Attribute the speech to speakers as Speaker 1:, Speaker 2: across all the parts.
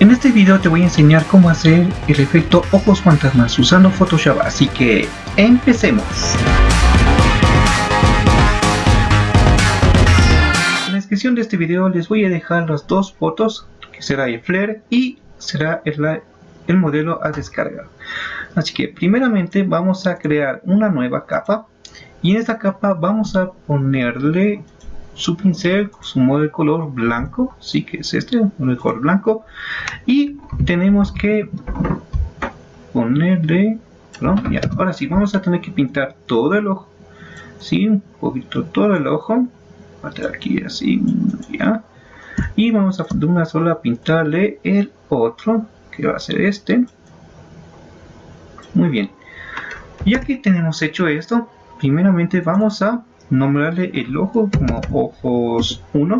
Speaker 1: En este video te voy a enseñar cómo hacer el efecto ojos fantasmas usando Photoshop, así que empecemos. En la descripción de este video les voy a dejar las dos fotos, que será el flare y será el, el modelo a descargar. Así que primeramente vamos a crear una nueva capa y en esta capa vamos a ponerle su pincel, su modo de color blanco, sí que es este, de color blanco. Y tenemos que ponerle, ya, ahora sí, vamos a tener que pintar todo el ojo, sí, un poquito todo el ojo, aquí así, ya, y vamos a de una sola pintarle el otro, que va a ser este, muy bien, y aquí tenemos hecho esto, primeramente vamos a nombrarle el ojo como ojos 1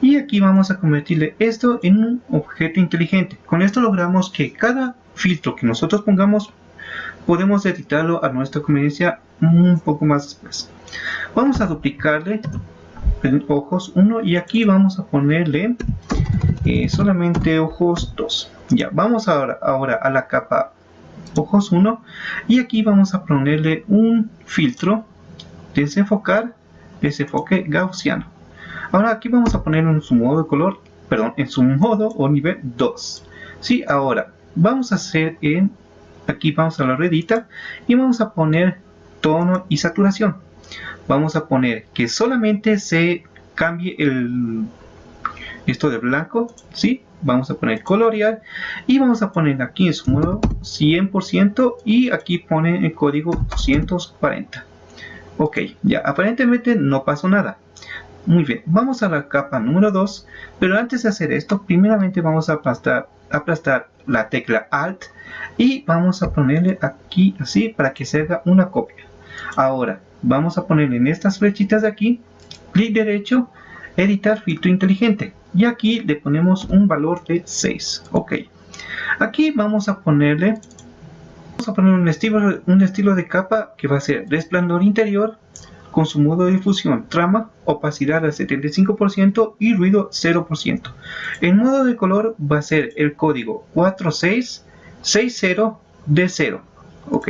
Speaker 1: y aquí vamos a convertirle esto en un objeto inteligente. Con esto logramos que cada filtro que nosotros pongamos podemos editarlo a nuestra conveniencia un poco más después. Vamos a duplicarle ojos 1 y aquí vamos a ponerle eh, solamente ojos 2 ya vamos ahora, ahora a la capa ojos 1 y aquí vamos a ponerle un filtro desenfocar, desenfoque gaussiano. Ahora aquí vamos a poner en su modo de color, perdón, en su modo o nivel 2. Sí, ahora vamos a hacer en, aquí vamos a la redita y vamos a poner tono y saturación. Vamos a poner que solamente se cambie el esto de blanco, ¿sí? Vamos a poner colorear y vamos a poner aquí en su modo 100% y aquí pone el código 240. Ok, ya, aparentemente no pasó nada. Muy bien, vamos a la capa número 2, pero antes de hacer esto, primeramente vamos a aplastar, la tecla Alt y vamos a ponerle aquí así para que se haga una copia. Ahora, vamos a ponerle en estas flechitas de aquí, clic derecho, editar filtro inteligente y aquí le ponemos un valor de 6. Ok, aquí vamos a ponerle Vamos a poner un estilo, de capa que va a ser resplandor interior con su modo de difusión, trama, opacidad al 75% y ruido 0%. El modo de color va a ser el código 4660D0. Ok.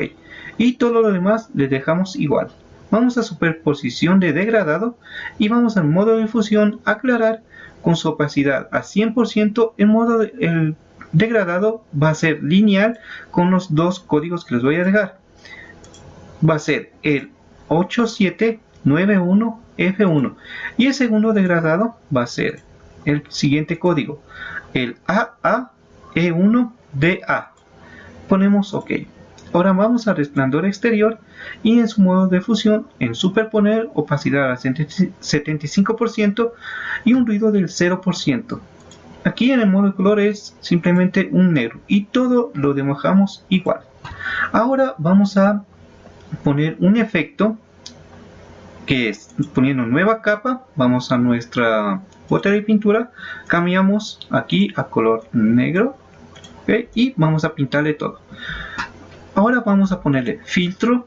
Speaker 1: Y todo lo demás le dejamos igual. Vamos a superposición de degradado y vamos al modo de difusión aclarar con su opacidad a 100% en modo de, el degradado va a ser lineal con los dos códigos que les voy a dejar. Va a ser el 8791F1 y el segundo degradado va a ser el siguiente código, el AAE1DA. Ponemos OK. Ahora vamos a resplandor exterior y en su modo de fusión en superponer opacidad al 75% y un ruido del 0%. Aquí en el modo de color es simplemente un negro y todo lo dibujamos igual. Ahora vamos a poner un efecto que es poniendo nueva capa, vamos a nuestra bota de pintura, cambiamos aquí a color negro y vamos a pintarle todo. Ahora vamos a ponerle filtro,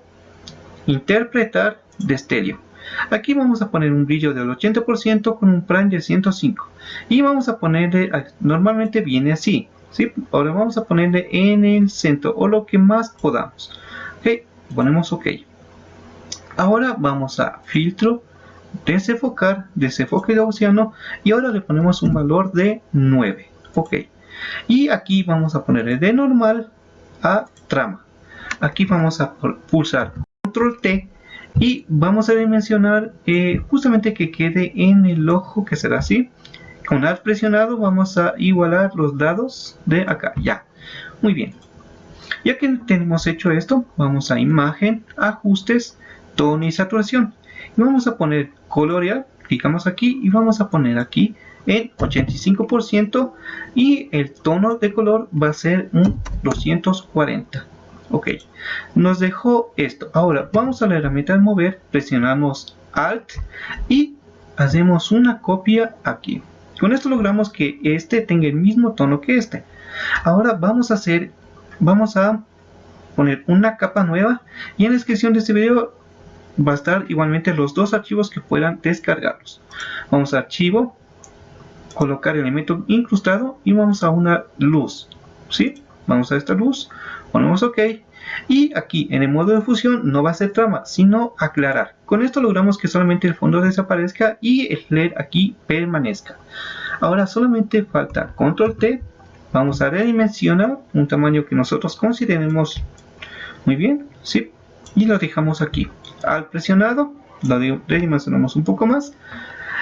Speaker 1: interpretar de estéreo Aquí vamos a poner un brillo del 80% con un prime de 105. Y vamos a ponerle, normalmente viene así. ¿sí? Ahora vamos a ponerle en el centro o lo que más podamos. Ok, ponemos OK. Ahora vamos a filtro, desenfocar, desenfoque gaussiano y ahora le ponemos un valor de 9. Ok. Y aquí vamos a ponerle de normal a trama. Aquí vamos a pulsar control T y vamos a dimensionar eh, justamente que quede en el ojo que será así. Con alt presionado vamos a igualar los lados de acá. Ya. Muy bien. Ya que tenemos hecho esto vamos a imagen ajustes tono y saturación. Vamos a poner colorear clicamos aquí y vamos a poner aquí en 85% y el tono de color va a ser un 240 ok. Nos dejó esto. Ahora vamos a la herramienta de mover. Presionamos alt y hacemos una copia aquí. Con esto logramos que este tenga el mismo tono que este. Ahora vamos a hacer vamos a poner una capa nueva y en la descripción de este video va a estar igualmente los dos archivos que puedan descargarlos. Vamos a archivo colocar el elemento incrustado y vamos a una luz. ¿sí? vamos a esta luz ponemos ok. Y aquí en el modo de fusión no va a ser trama sino aclarar. Con esto logramos que solamente el fondo desaparezca y el LED aquí permanezca. Ahora solamente falta control T. Vamos a redimensionar un tamaño que nosotros consideremos muy bien ¿sí? y lo dejamos aquí. Al presionado lo redimensionamos un poco más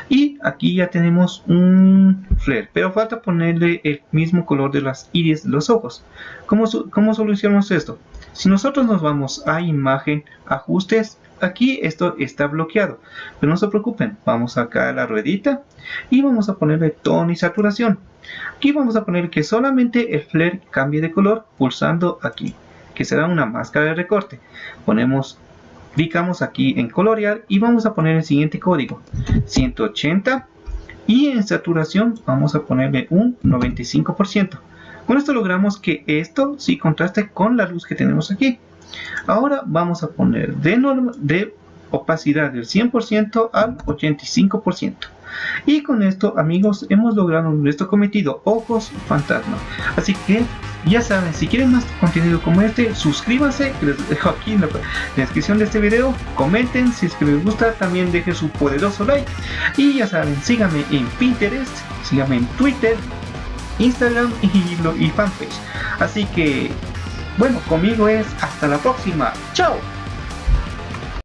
Speaker 1: y aquí ya tenemos un flare pero falta ponerle el mismo color de las iris de los ojos. ¿Cómo, ¿Cómo solucionamos esto? si nosotros nos vamos a imagen ajustes aquí esto está bloqueado. Pero no se preocupen vamos acá a la ruedita y vamos a ponerle tono y saturación. Aquí vamos a poner que solamente el flare cambie de color pulsando aquí que será una máscara de recorte. Ponemos clicamos aquí en colorear y vamos a poner el siguiente código 180 y en saturación vamos a ponerle un 95% con esto logramos que esto sí contraste con la luz que tenemos aquí. Ahora vamos a poner de, opacidad del 100% al 85% y con esto amigos hemos logrado nuestro cometido ojos fantasma. Así que ya saben si quieren más contenido como este suscríbanse les dejo aquí en la descripción de este video comenten si es que les gusta también dejen su poderoso like. Y ya saben síganme en pinterest síganme en twitter instagram y, y fanpage. Así que bueno conmigo es hasta la próxima. Chao